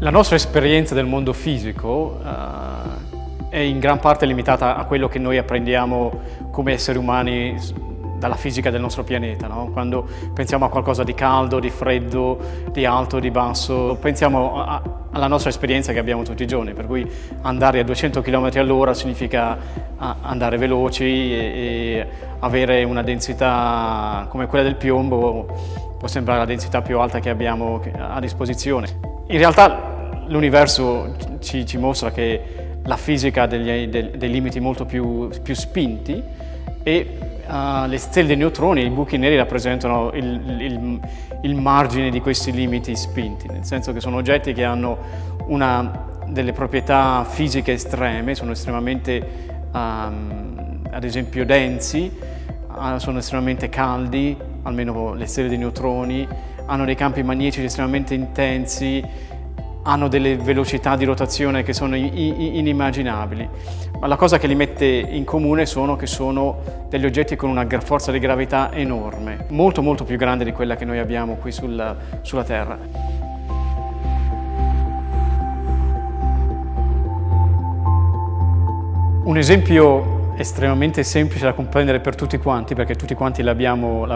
La nostra esperienza del mondo fisico uh, è in gran parte limitata a quello che noi apprendiamo come esseri umani dalla fisica del nostro pianeta. No? Quando pensiamo a qualcosa di caldo, di freddo, di alto, di basso, pensiamo a, alla nostra esperienza che abbiamo tutti i giorni, per cui andare a 200 km all'ora significa andare veloci e, e avere una densità come quella del piombo può sembrare la densità più alta che abbiamo a disposizione. In realtà l'universo ci, ci, mostra che la fisica ha degli, dei limiti molto più, più spinti e uh, le stelle dei neutroni, i buchi neri rappresentano il, il, il, margine di questi limiti spinti, nel senso che sono oggetti che hanno una, delle proprietà fisiche estreme, sono estremamente, um, ad esempio, densi, uh, sono estremamente caldi, almeno le stelle dei neutroni, hanno dei campi magnetici estremamente intensi, hanno delle velocità di rotazione che sono inimmaginabili. Ma la cosa che li mette in comune sono che sono degli oggetti con una forza di gravità enorme, molto molto più grande di quella che noi abbiamo qui sulla, sulla Terra. Un esempio estremamente semplice da comprendere per tutti quanti, perché tutti quanti l'abbiamo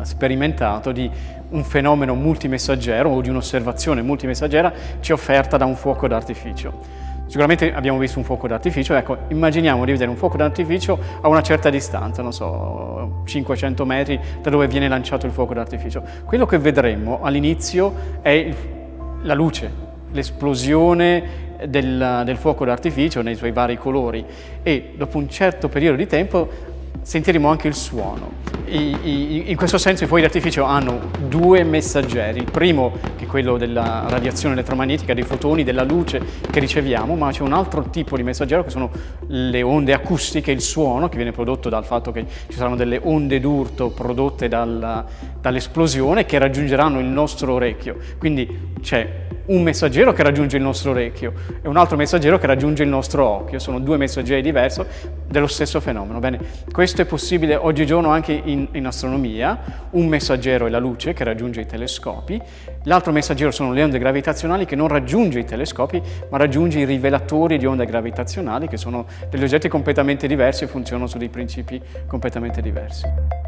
eh, sperimentato, di un fenomeno multimessaggero o di un'osservazione multimessaggera ci offerta da un fuoco d'artificio. Sicuramente abbiamo visto un fuoco d'artificio, ecco, immaginiamo di vedere un fuoco d'artificio a una certa distanza, non so, 500 metri da dove viene lanciato il fuoco d'artificio. Quello che vedremo all'inizio è la luce, l'esplosione del, del fuoco d'artificio nei suoi vari colori e dopo un certo periodo di tempo sentiremo anche il suono. In questo senso i fuochi d'artificio hanno due messaggeri, il primo che è quello della radiazione elettromagnetica, dei fotoni, della luce che riceviamo, ma c'è un altro tipo di messaggero che sono le onde acustiche, il suono che viene prodotto dal fatto che ci saranno delle onde d'urto prodotte dal, dall'esplosione che raggiungeranno il nostro orecchio. Quindi c'è un messaggero che raggiunge il nostro orecchio e un altro messaggero che raggiunge il nostro occhio. Sono due messaggeri diversi dello stesso fenomeno. Bene, questo è possibile oggigiorno anche in, in astronomia. Un messaggero è la luce che raggiunge i telescopi, l'altro messaggero sono le onde gravitazionali che non raggiunge i telescopi ma raggiunge i rivelatori di onde gravitazionali che sono degli oggetti completamente diversi e funzionano su dei principi completamente diversi.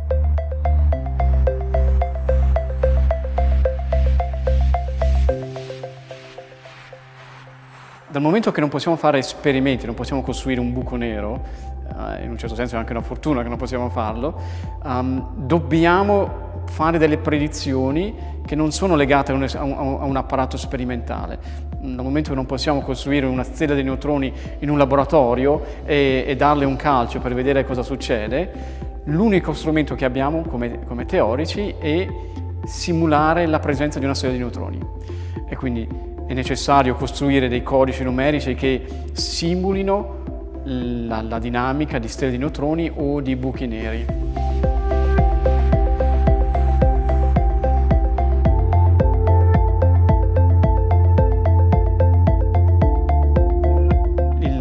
Dal momento che non possiamo fare esperimenti, non possiamo costruire un buco nero, uh, in un certo senso è anche una fortuna che non possiamo farlo, um, dobbiamo fare delle predizioni che non sono legate a un, a, un, a un, apparato sperimentale. Dal momento che non possiamo costruire una stella di neutroni in un laboratorio e, e darle un calcio per vedere cosa succede, l'unico strumento che abbiamo come, come teorici è simulare la presenza di una stella di neutroni. E quindi è necessario costruire dei codici numerici che simulino la, la dinamica di stelle di neutroni o di buchi neri.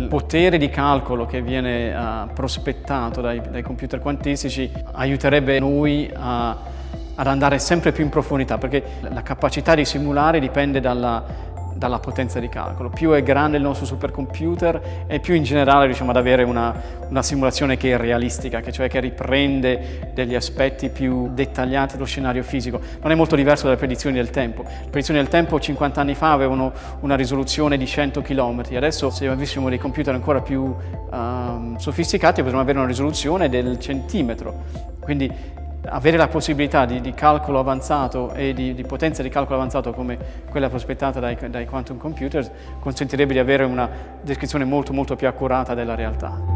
Potere di calcolo che viene uh, prospettato dai, dai, computer quantistici aiuterebbe noi a, ad andare sempre più in profondità perché la capacità di simulare dipende dalla dalla potenza di calcolo. Più è grande il nostro supercomputer e più in generale riusciamo ad avere una, una simulazione che è realistica, che cioè che riprende degli aspetti più dettagliati dello scenario fisico. Non è molto diverso dalle predizioni del tempo. Le predizioni del tempo 50 anni fa avevano una risoluzione di 100 km, adesso se avessimo dei computer ancora più um, sofisticati potremmo avere una risoluzione del centimetro. Quindi avere la possibilità di, di calcolo avanzato e di, di, potenza di calcolo avanzato come quella prospettata dai, dai quantum computers consentirebbe di avere una descrizione molto molto più accurata della realtà.